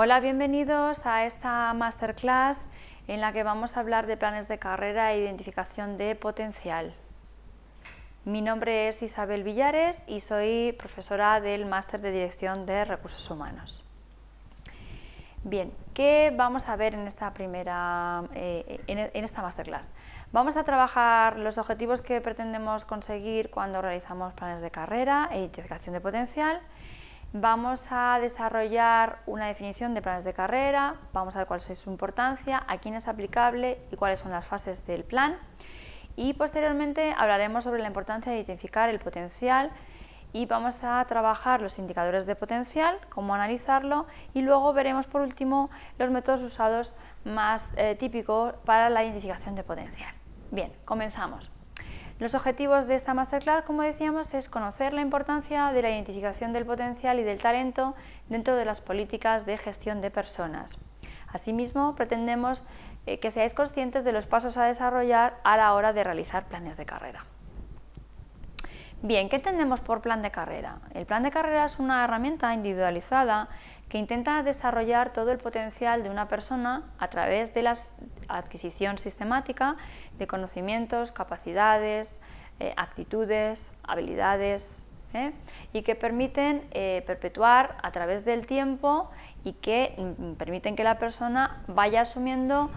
Hola, bienvenidos a esta masterclass en la que vamos a hablar de planes de carrera e identificación de potencial. Mi nombre es Isabel Villares y soy profesora del Máster de Dirección de Recursos Humanos. Bien, ¿qué vamos a ver en esta primera, eh, en esta masterclass? Vamos a trabajar los objetivos que pretendemos conseguir cuando realizamos planes de carrera e identificación de potencial, Vamos a desarrollar una definición de planes de carrera, vamos a ver cuál es su importancia, a quién es aplicable y cuáles son las fases del plan. Y posteriormente hablaremos sobre la importancia de identificar el potencial y vamos a trabajar los indicadores de potencial, cómo analizarlo y luego veremos por último los métodos usados más eh, típicos para la identificación de potencial. Bien, comenzamos. Los objetivos de esta masterclass, como decíamos, es conocer la importancia de la identificación del potencial y del talento dentro de las políticas de gestión de personas. Asimismo, pretendemos eh, que seáis conscientes de los pasos a desarrollar a la hora de realizar planes de carrera. Bien, ¿qué entendemos por plan de carrera? El plan de carrera es una herramienta individualizada que intenta desarrollar todo el potencial de una persona a través de la adquisición sistemática de conocimientos, capacidades, eh, actitudes, habilidades ¿eh? y que permiten eh, perpetuar a través del tiempo y que mm, permiten que la persona vaya asumiendo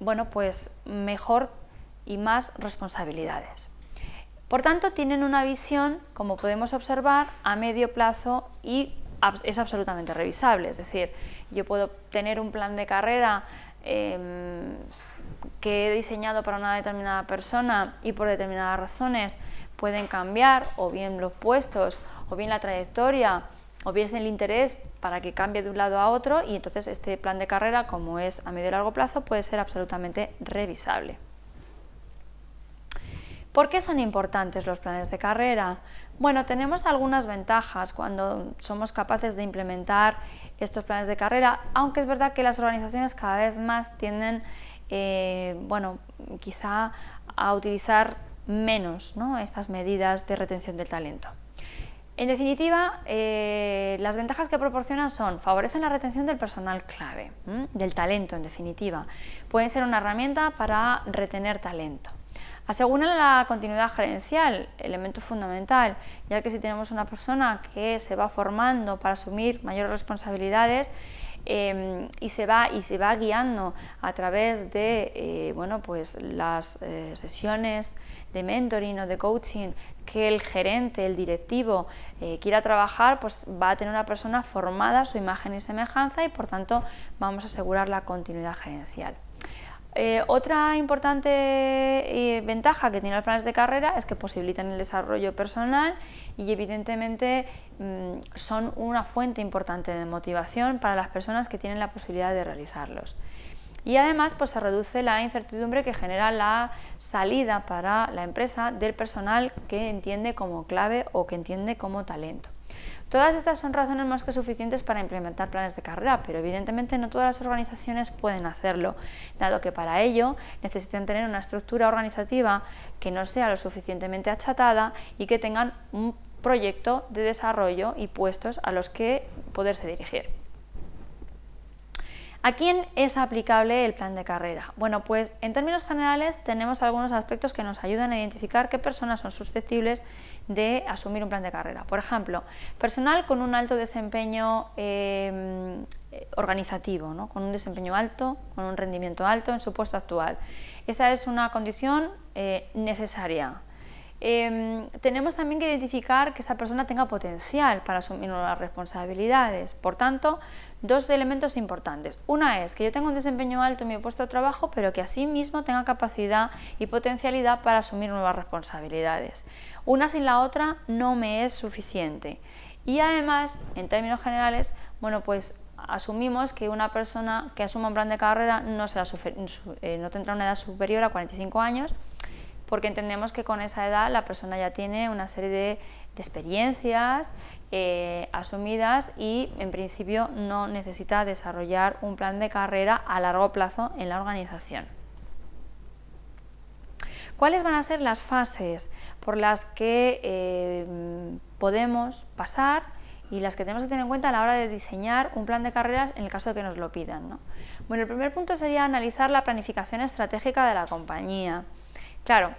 bueno, pues mejor y más responsabilidades. Por tanto, tienen una visión, como podemos observar, a medio plazo y es absolutamente revisable. Es decir, yo puedo tener un plan de carrera em, que he diseñado para una determinada persona y por determinadas razones pueden cambiar o bien los puestos o bien la trayectoria o bien el interés para que cambie de un lado a otro y entonces este plan de carrera como es a medio y largo plazo puede ser absolutamente revisable. ¿Por qué son importantes los planes de carrera? Bueno, tenemos algunas ventajas cuando somos capaces de implementar estos planes de carrera, aunque es verdad que las organizaciones cada vez más tienden, eh, bueno, quizá a utilizar menos estas medidas de retención del talento. En definitiva, eh, las ventajas que proporcionan son, favorecen la retención del personal clave, del talento en definitiva. Pueden ser una herramienta para retener talento. Aseguran la continuidad gerencial, elemento fundamental, ya que si tenemos una persona que se va formando para asumir mayores responsabilidades em, y, se va, y se va guiando a través de eh, bueno, pues las eh, sesiones de mentoring o de coaching que el gerente, el directivo eh, quiera trabajar, pues va a tener una persona formada su imagen y semejanza y por tanto vamos a asegurar la continuidad gerencial. Eh, otra importante eh, ventaja que tienen los planes de carrera es que posibilitan el desarrollo personal y evidentemente mm, son una fuente importante de motivación para las personas que tienen la posibilidad de realizarlos. Y además pues, se reduce la incertidumbre que genera la salida para la empresa del personal que entiende como clave o que entiende como talento. Todas estas son razones más que suficientes para implementar planes de carrera, pero evidentemente no todas las organizaciones pueden hacerlo, dado que para ello necesitan tener una estructura organizativa que no sea lo suficientemente achatada y que tengan un proyecto de desarrollo y puestos a los que poderse dirigir. ¿A quién es aplicable el plan de carrera? Bueno, pues en términos generales tenemos algunos aspectos que nos ayudan a identificar qué personas son susceptibles de asumir un plan de carrera. Por ejemplo, personal con un alto desempeño em, organizativo, con un desempeño alto, con un rendimiento alto en su puesto actual. Esa es una condición eh, necesaria. Em, tenemos también que identificar que esa persona tenga potencial para asumir nuevas responsabilidades. Por tanto, dos elementos importantes. Una es que yo tenga un desempeño alto en mi puesto de trabajo, pero que asimismo tenga capacidad y potencialidad para asumir nuevas responsabilidades. Una sin la otra no me es suficiente. Y además, en términos generales, bueno, pues asumimos que una persona que asuma un plan de carrera no, eh, no tendrá una edad superior a 45 años, porque entendemos que con esa edad la persona ya tiene una serie de, experiencias eh, asumidas y en principio no necesita desarrollar un plan de carrera a largo plazo en la organización. ¿Cuáles van a ser las fases por las que eh, podemos pasar y las que tenemos que tener en cuenta a la hora de diseñar un plan de carreras en el caso de que nos lo pidan. Bueno, el primer punto sería analizar la planificación estratégica de la compañía. Claro,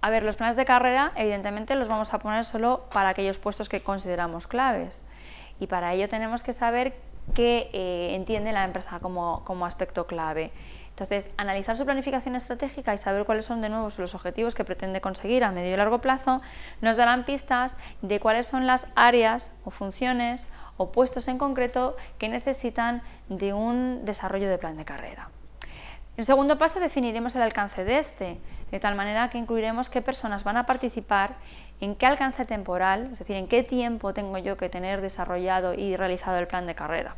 a ver, los planes de carrera evidentemente los vamos a poner solo para aquellos puestos que consideramos claves y para ello tenemos que saber qué eh, entiende la empresa como, como aspecto clave. Entonces, analizar su planificación estratégica y saber cuáles son de nuevo los objetivos que pretende conseguir a medio y largo plazo nos darán pistas de cuáles son las áreas o funciones o puestos en concreto que necesitan de un desarrollo de plan de carrera. En el segundo paso definiremos el alcance de este, de tal manera que incluiremos qué personas van a participar, en qué alcance temporal, es decir, en qué tiempo tengo yo que tener desarrollado y realizado el plan de carrera.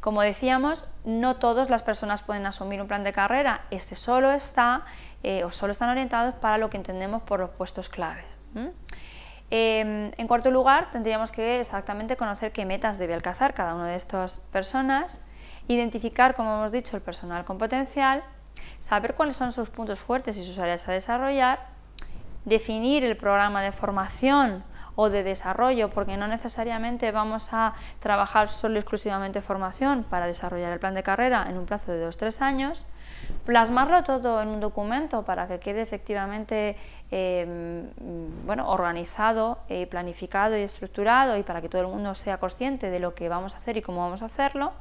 Como decíamos, no todas las personas pueden asumir un plan de carrera, este solo está eh, o solo están orientados para lo que entendemos por los puestos claves. Em, en cuarto lugar, tendríamos que exactamente conocer qué metas debe alcanzar cada una de estas personas, identificar, como hemos dicho, el personal con potencial, saber cuáles son sus puntos fuertes y sus áreas a desarrollar, definir el programa de formación o de desarrollo, porque no necesariamente vamos a trabajar solo exclusivamente formación para desarrollar el plan de carrera en un plazo de 2-3 años, plasmarlo todo en un documento para que quede efectivamente eh, bueno, organizado, planificado y estructurado y para que todo el mundo sea consciente de lo que vamos a hacer y cómo vamos a hacerlo,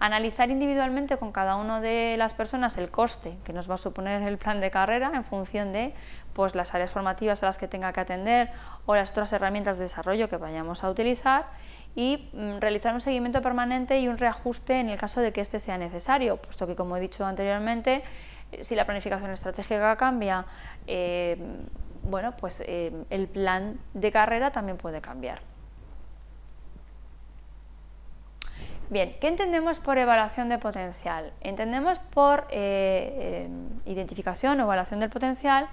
Analizar individualmente con cada una de las personas el coste que nos va a suponer el plan de carrera en función de pues, las áreas formativas a las que tenga que atender o las otras herramientas de desarrollo que vayamos a utilizar y mm, realizar un seguimiento permanente y un reajuste en el caso de que este sea necesario, puesto que como he dicho anteriormente, eh, si la planificación estratégica cambia, eh, bueno, pues eh, el plan de carrera también puede cambiar. Bien, ¿qué entendemos por evaluación de potencial? Entendemos por eh, eh, identificación o evaluación del potencial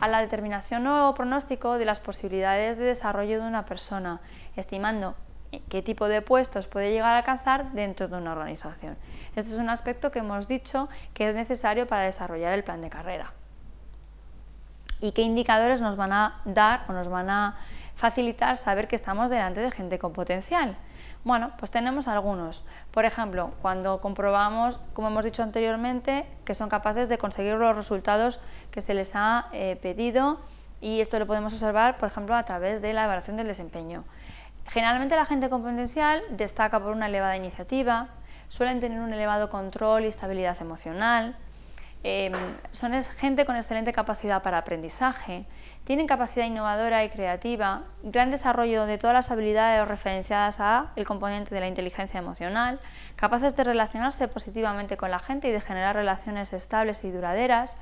a la determinación o pronóstico de las posibilidades de desarrollo de una persona, estimando qué tipo de puestos puede llegar a alcanzar dentro de una organización. Este es un aspecto que hemos dicho que es necesario para desarrollar el plan de carrera. ¿Y qué indicadores nos van a dar o nos van a facilitar saber que estamos delante de gente con potencial? Bueno, pues tenemos algunos. Por ejemplo, cuando comprobamos, como hemos dicho anteriormente, que son capaces de conseguir los resultados que se les ha eh, pedido y esto lo podemos observar, por ejemplo, a través de la evaluación del desempeño. Generalmente la gente con potencial destaca por una elevada iniciativa, suelen tener un elevado control y estabilidad emocional, Em, son gente con excelente capacidad para aprendizaje, tienen capacidad innovadora y creativa, gran desarrollo de todas las habilidades referenciadas a el componente de la inteligencia emocional, capaces de relacionarse positivamente con la gente y de generar relaciones estables y duraderas,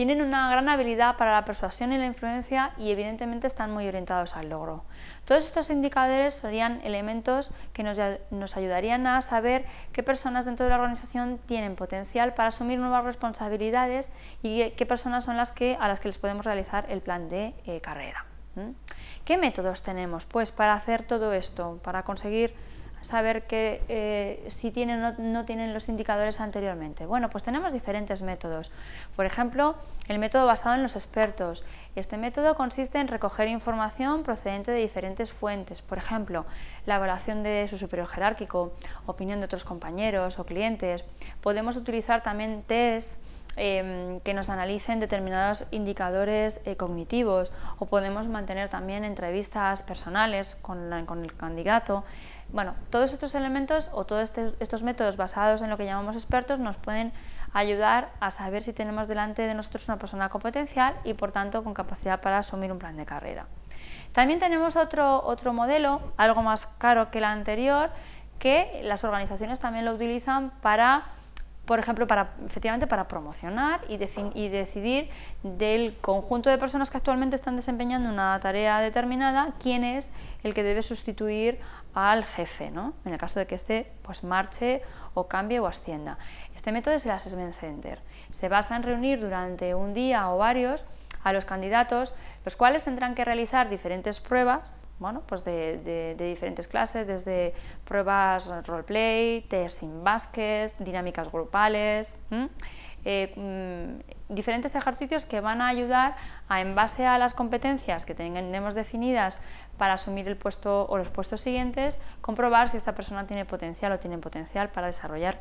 tienen una gran habilidad para la persuasión y la influencia y evidentemente están muy orientados al logro. Todos estos indicadores serían elementos que nos, ayudarían a saber qué personas dentro de la organización tienen potencial para asumir nuevas responsabilidades y qué personas son las que, a las que les podemos realizar el plan de eh, carrera. ¿Qué métodos tenemos pues, para hacer todo esto, para conseguir saber que eh, si tienen o no, tienen los indicadores anteriormente? Bueno, pues tenemos diferentes métodos. Por ejemplo, el método basado en los expertos. Este método consiste en recoger información procedente de diferentes fuentes, por ejemplo, la evaluación de su superior jerárquico, opinión de otros compañeros o clientes. Podemos utilizar también test em, que nos analicen determinados indicadores eh, cognitivos o podemos mantener también entrevistas personales con el candidato bueno, todos estos elementos o todos este, estos métodos basados en lo que llamamos expertos nos pueden ayudar a saber si tenemos delante de nosotros una persona con potencial y por tanto con capacidad para asumir un plan de carrera. También tenemos otro, otro modelo, algo más caro que el anterior, que las organizaciones también lo utilizan para por ejemplo, para, efectivamente para promocionar y, y, decidir del conjunto de personas que actualmente están desempeñando una tarea determinada, quién es el que debe sustituir al jefe, ¿no? en el caso de que éste pues, marche o cambie o ascienda. Este método es el Assessment Center. Se basa en reunir durante un día o varios a los candidatos, los cuales tendrán que realizar diferentes pruebas bueno, pues de, diferentes clases, desde pruebas roleplay, test sin básquet, dinámicas grupales, eh, mm, diferentes ejercicios que van a ayudar a, en base a las competencias que tenemos definidas para asumir el puesto o los puestos siguientes, comprobar si esta persona tiene potencial o tiene potencial para desarrollar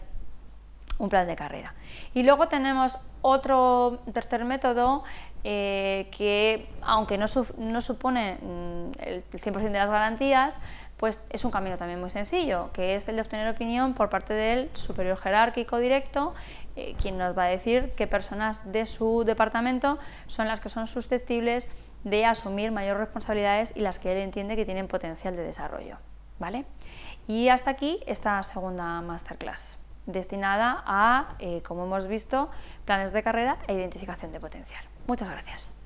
un plan de carrera. Y luego tenemos otro tercer método eh, que, aunque no, no supone mm, el 100% de las garantías, pues es un camino también muy sencillo, que es el de obtener opinión por parte del superior jerárquico directo, eh, quien nos va a decir qué personas de su departamento son las que son susceptibles de asumir mayores responsabilidades y las que él entiende que tienen potencial de desarrollo. ¿vale? Y hasta aquí esta segunda masterclass, destinada a, eh, como hemos visto, planes de carrera e identificación de potencial. Muchas gracias.